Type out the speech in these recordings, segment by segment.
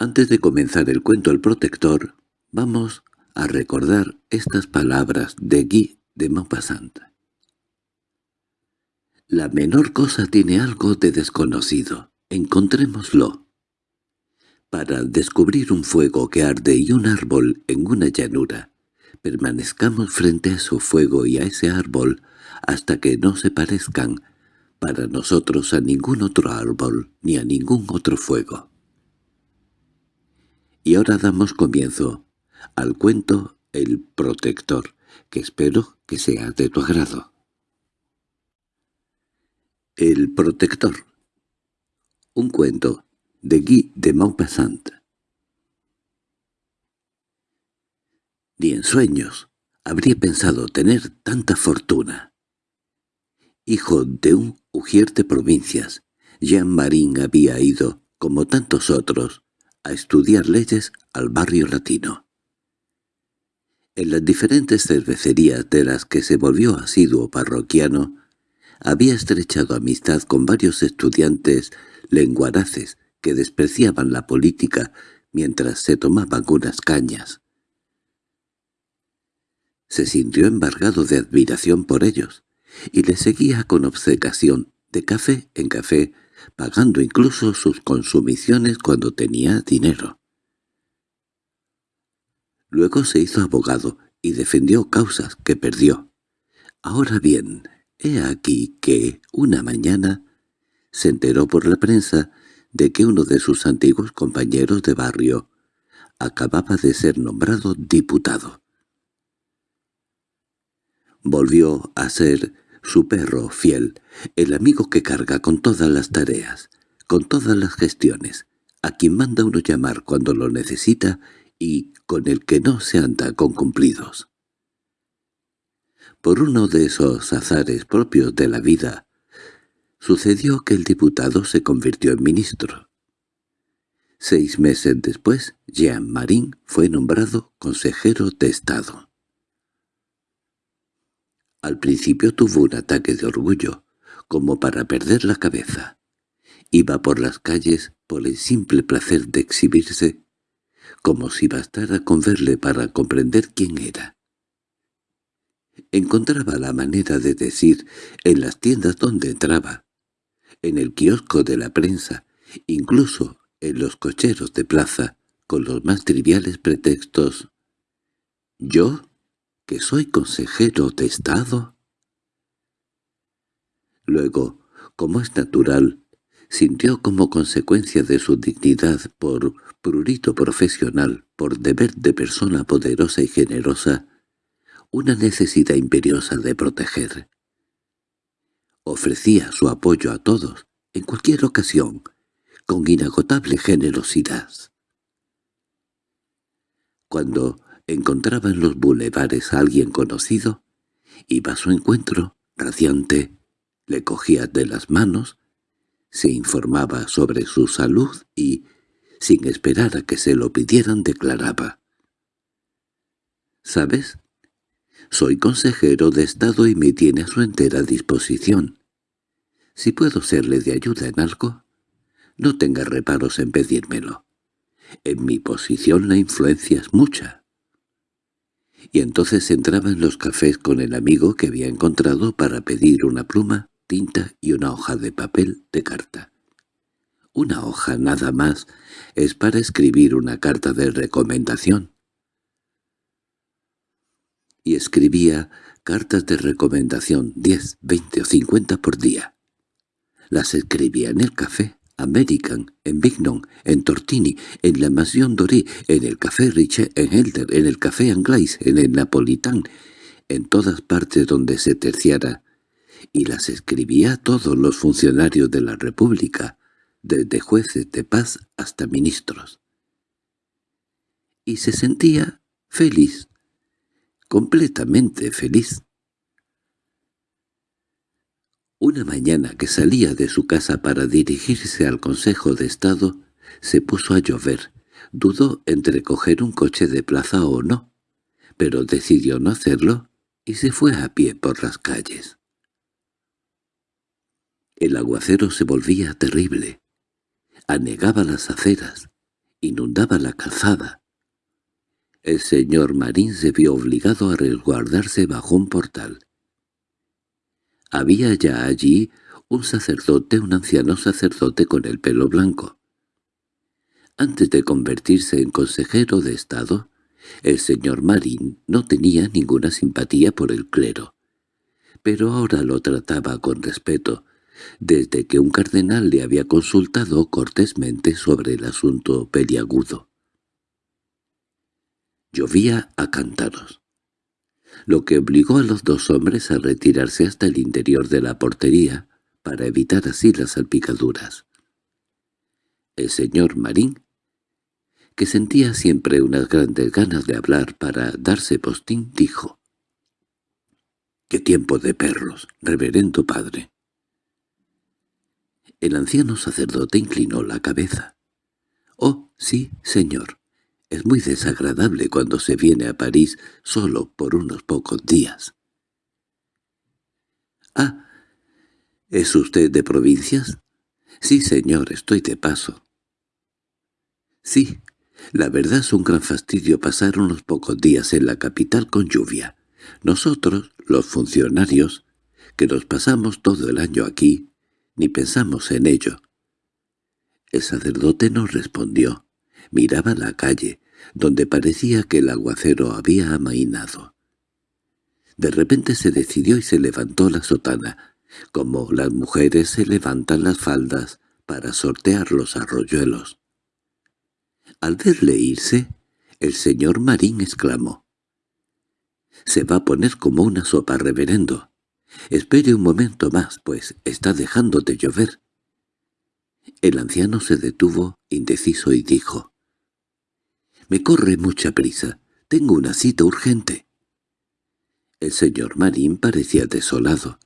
Antes de comenzar el cuento El Protector, vamos a recordar estas palabras de Guy de Maupassant. La menor cosa tiene algo de desconocido. Encontrémoslo. Para descubrir un fuego que arde y un árbol en una llanura, permanezcamos frente a su fuego y a ese árbol hasta que no se parezcan para nosotros a ningún otro árbol ni a ningún otro fuego. Y ahora damos comienzo al cuento El Protector, que espero que sea de tu agrado. El Protector Un cuento de Guy de Maupassant Ni en sueños habría pensado tener tanta fortuna. Hijo de un ujier de provincias, Jean Marín había ido, como tantos otros, a estudiar leyes al barrio latino. En las diferentes cervecerías de las que se volvió asiduo parroquiano, había estrechado amistad con varios estudiantes lenguaraces que despreciaban la política mientras se tomaban unas cañas. Se sintió embargado de admiración por ellos, y le seguía con obcecación, de café en café, pagando incluso sus consumiciones cuando tenía dinero. Luego se hizo abogado y defendió causas que perdió. Ahora bien, he aquí que, una mañana, se enteró por la prensa de que uno de sus antiguos compañeros de barrio acababa de ser nombrado diputado. Volvió a ser su perro fiel, el amigo que carga con todas las tareas, con todas las gestiones, a quien manda uno llamar cuando lo necesita y con el que no se anda con cumplidos. Por uno de esos azares propios de la vida, sucedió que el diputado se convirtió en ministro. Seis meses después, Jean Marín fue nombrado consejero de Estado. Al principio tuvo un ataque de orgullo, como para perder la cabeza. Iba por las calles por el simple placer de exhibirse, como si bastara con verle para comprender quién era. Encontraba la manera de decir en las tiendas donde entraba, en el kiosco de la prensa, incluso en los cocheros de plaza, con los más triviales pretextos. «¿Yo?» que soy consejero de Estado. Luego, como es natural, sintió como consecuencia de su dignidad por prurito profesional, por deber de persona poderosa y generosa, una necesidad imperiosa de proteger. Ofrecía su apoyo a todos, en cualquier ocasión, con inagotable generosidad. Cuando encontraba en los bulevares a alguien conocido, iba a su encuentro, radiante, le cogía de las manos, se informaba sobre su salud y, sin esperar a que se lo pidieran, declaraba. «¿Sabes? Soy consejero de Estado y me tiene a su entera disposición. Si puedo serle de ayuda en algo, no tenga reparos en pedírmelo. En mi posición la influencia es mucha y entonces entraba en los cafés con el amigo que había encontrado para pedir una pluma, tinta y una hoja de papel de carta. Una hoja nada más es para escribir una carta de recomendación. Y escribía cartas de recomendación diez, veinte o cincuenta por día. Las escribía en el café, American, en Bignon, en Tortini, en la Mansión Doré, en el Café Riche, en Helder, en el Café Anglais, en el Napolitán, en todas partes donde se terciara, y las escribía a todos los funcionarios de la República, desde jueces de paz hasta ministros. Y se sentía feliz, completamente feliz. Una mañana que salía de su casa para dirigirse al Consejo de Estado, se puso a llover. Dudó entre coger un coche de plaza o no, pero decidió no hacerlo y se fue a pie por las calles. El aguacero se volvía terrible. Anegaba las aceras, inundaba la calzada. El señor Marín se vio obligado a resguardarse bajo un portal. Había ya allí un sacerdote, un anciano sacerdote con el pelo blanco. Antes de convertirse en consejero de Estado, el señor Marín no tenía ninguna simpatía por el clero, pero ahora lo trataba con respeto, desde que un cardenal le había consultado cortésmente sobre el asunto peliagudo. Llovía a cántaros, lo que obligó a los dos hombres a retirarse hasta el interior de la portería para evitar así las salpicaduras. El señor Marín, que sentía siempre unas grandes ganas de hablar para darse postín, dijo «¡Qué tiempo de perros, reverendo padre!» El anciano sacerdote inclinó la cabeza. «Oh, sí, señor. Es muy desagradable cuando se viene a París solo por unos pocos días». «Ah, ¿es usted de provincias?» «Sí, señor, estoy de paso». «Sí, la verdad es un gran fastidio pasar unos pocos días en la capital con lluvia. Nosotros, los funcionarios, que nos pasamos todo el año aquí, ni pensamos en ello. El sacerdote no respondió. Miraba la calle, donde parecía que el aguacero había amainado. De repente se decidió y se levantó la sotana, como las mujeres se levantan las faldas para sortear los arroyuelos. Al verle irse, el señor Marín exclamó. «Se va a poner como una sopa, reverendo. Espere un momento más, pues está dejando de llover. El anciano se detuvo, indeciso, y dijo, «Me corre mucha prisa. Tengo una cita urgente». El señor Marín parecía desolado.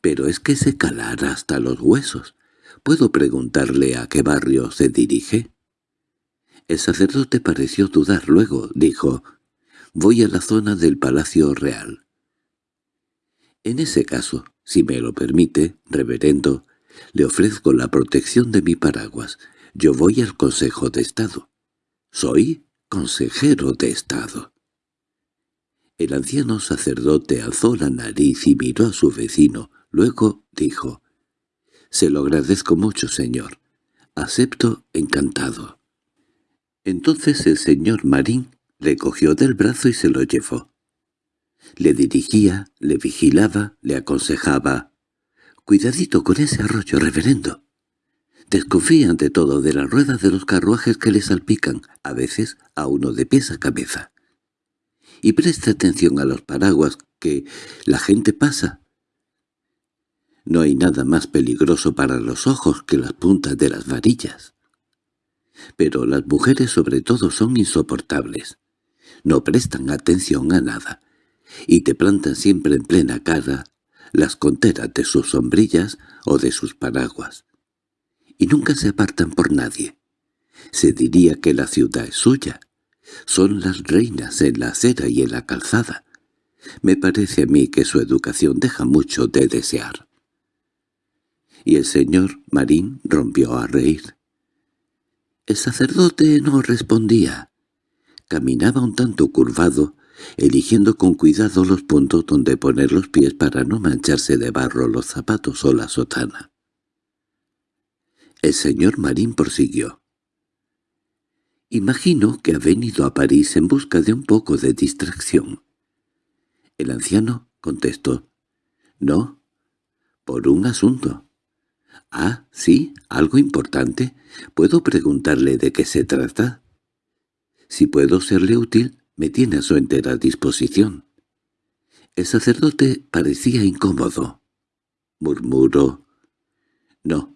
«Pero es que se calará hasta los huesos. ¿Puedo preguntarle a qué barrio se dirige?» El sacerdote pareció dudar. Luego dijo, «Voy a la zona del Palacio Real». En ese caso, si me lo permite, reverendo, le ofrezco la protección de mi paraguas. Yo voy al Consejo de Estado. Soy consejero de Estado. El anciano sacerdote alzó la nariz y miró a su vecino. Luego dijo, «Se lo agradezco mucho, señor. Acepto encantado». Entonces el señor Marín le cogió del brazo y se lo llevó. Le dirigía, le vigilaba, le aconsejaba. «Cuidadito con ese arroyo, reverendo. Desconfía ante todo de las ruedas de los carruajes que le salpican, a veces a uno de pies a cabeza. Y preste atención a los paraguas que la gente pasa. No hay nada más peligroso para los ojos que las puntas de las varillas. Pero las mujeres sobre todo son insoportables. No prestan atención a nada, y te plantan siempre en plena cara las conteras de sus sombrillas o de sus paraguas. Y nunca se apartan por nadie. Se diría que la ciudad es suya. Son las reinas en la acera y en la calzada. Me parece a mí que su educación deja mucho de desear. Y el señor Marín rompió a reír. El sacerdote no respondía. Caminaba un tanto curvado, eligiendo con cuidado los puntos donde poner los pies para no mancharse de barro los zapatos o la sotana. El señor Marín prosiguió. «Imagino que ha venido a París en busca de un poco de distracción». El anciano contestó. «No, por un asunto». «Ah, sí, algo importante. ¿Puedo preguntarle de qué se trata?» «Si puedo serle útil, me tiene a su entera disposición. El sacerdote parecía incómodo. Murmuró. No.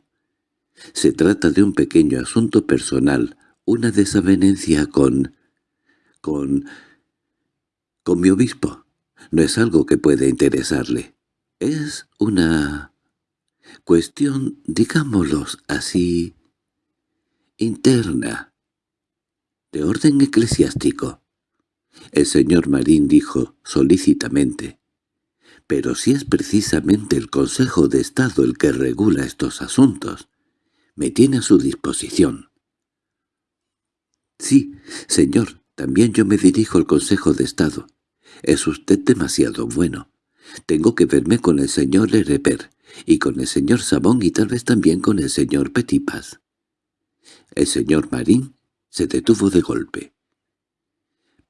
Se trata de un pequeño asunto personal, una desavenencia con... con... con mi obispo. No es algo que pueda interesarle. Es una... cuestión, digámoslo así... interna. De orden eclesiástico. El señor Marín dijo solícitamente, «Pero si es precisamente el Consejo de Estado el que regula estos asuntos, me tiene a su disposición». Sí, señor, también yo me dirijo al Consejo de Estado. Es usted demasiado bueno. Tengo que verme con el señor Lereper, y con el señor Sabón y tal vez también con el señor Petipas. El señor Marín se detuvo de golpe.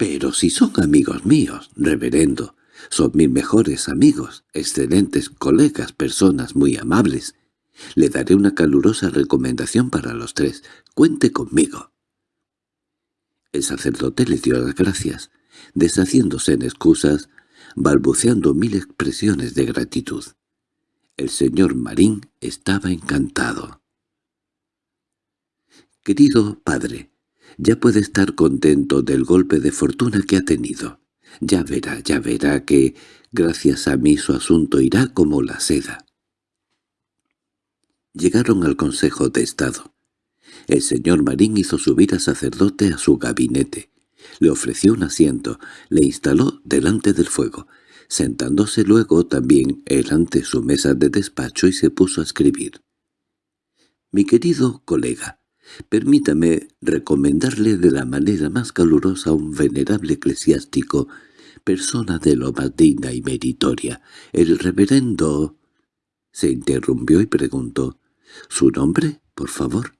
«Pero si son amigos míos, reverendo, son mis mejores amigos, excelentes colegas, personas muy amables. Le daré una calurosa recomendación para los tres. Cuente conmigo». El sacerdote le dio las gracias, deshaciéndose en excusas, balbuceando mil expresiones de gratitud. El señor Marín estaba encantado. «Querido padre, ya puede estar contento del golpe de fortuna que ha tenido. Ya verá, ya verá que, gracias a mí, su asunto irá como la seda». Llegaron al Consejo de Estado. El señor Marín hizo subir al sacerdote a su gabinete. Le ofreció un asiento, le instaló delante del fuego, sentándose luego también él ante su mesa de despacho y se puso a escribir. «Mi querido colega, permítame recomendarle de la manera más calurosa a un venerable eclesiástico, persona de lo más digna y meritoria, el reverendo...» Se interrumpió y preguntó, «¿Su nombre, por favor?»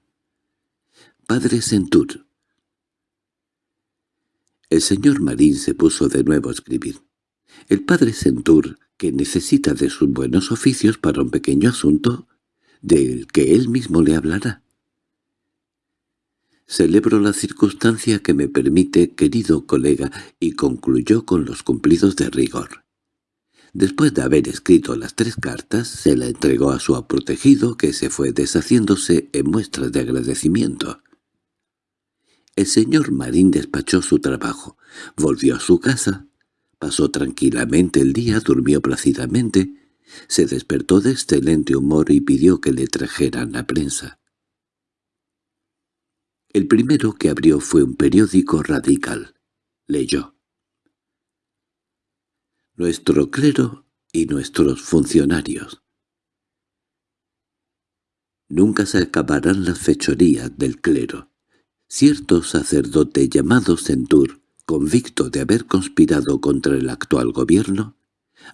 «Padre Centur». El señor Marín se puso de nuevo a escribir. El padre Centur, que necesita de sus buenos oficios para un pequeño asunto, del que él mismo le hablará. Celebro la circunstancia que me permite, querido colega, y concluyó con los cumplidos de rigor. Después de haber escrito las tres cartas, se la entregó a su protegido, que se fue deshaciéndose en muestras de agradecimiento. El señor Marín despachó su trabajo, volvió a su casa, Pasó tranquilamente el día, durmió plácidamente, se despertó de excelente humor y pidió que le trajeran la prensa. El primero que abrió fue un periódico radical. Leyó. Nuestro clero y nuestros funcionarios. Nunca se acabarán las fechorías del clero. Cierto sacerdote llamado Centur convicto de haber conspirado contra el actual gobierno,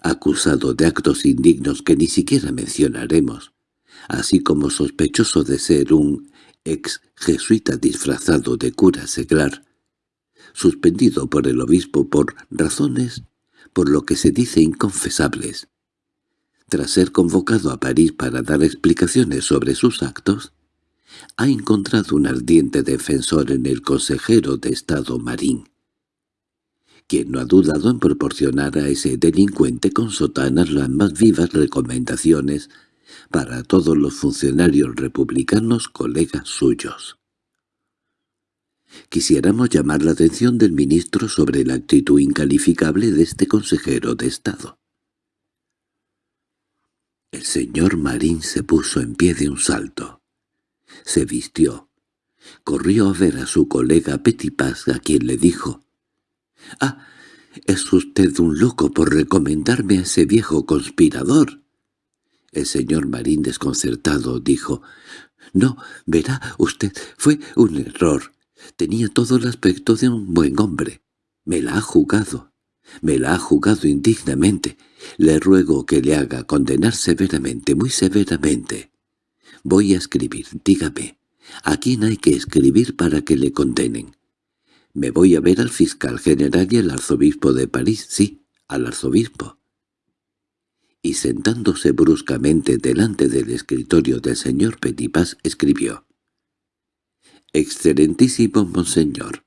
acusado de actos indignos que ni siquiera mencionaremos, así como sospechoso de ser un ex jesuita disfrazado de cura seglar, suspendido por el obispo por razones por lo que se dice inconfesables. Tras ser convocado a París para dar explicaciones sobre sus actos, ha encontrado un ardiente defensor en el consejero de Estado Marín, quien no ha dudado en proporcionar a ese delincuente con sotanas las más vivas recomendaciones para todos los funcionarios republicanos colegas suyos. Quisiéramos llamar la atención del ministro sobre la actitud incalificable de este consejero de Estado. El señor Marín se puso en pie de un salto. Se vistió. Corrió a ver a su colega Petipaz, a quien le dijo, —¡Ah! ¿Es usted un loco por recomendarme a ese viejo conspirador? El señor Marín desconcertado dijo, «No, verá usted, fue un error. Tenía todo el aspecto de un buen hombre. Me la ha jugado. Me la ha jugado indignamente. Le ruego que le haga condenar severamente, muy severamente. Voy a escribir, dígame. ¿A quién hay que escribir para que le condenen? Me voy a ver al fiscal general y al arzobispo de París, sí, al arzobispo. Y sentándose bruscamente delante del escritorio del señor Petipas, escribió. «Excelentísimo monseñor,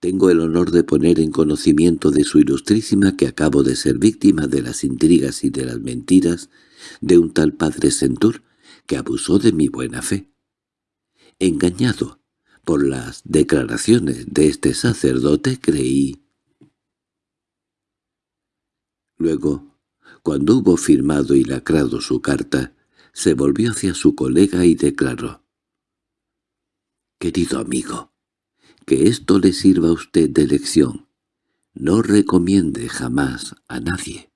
tengo el honor de poner en conocimiento de su ilustrísima que acabo de ser víctima de las intrigas y de las mentiras de un tal padre Centur que abusó de mi buena fe. Engañado, por las declaraciones de este sacerdote creí. Luego, cuando hubo firmado y lacrado su carta, se volvió hacia su colega y declaró. «Querido amigo, que esto le sirva a usted de lección. No recomiende jamás a nadie».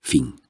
Fin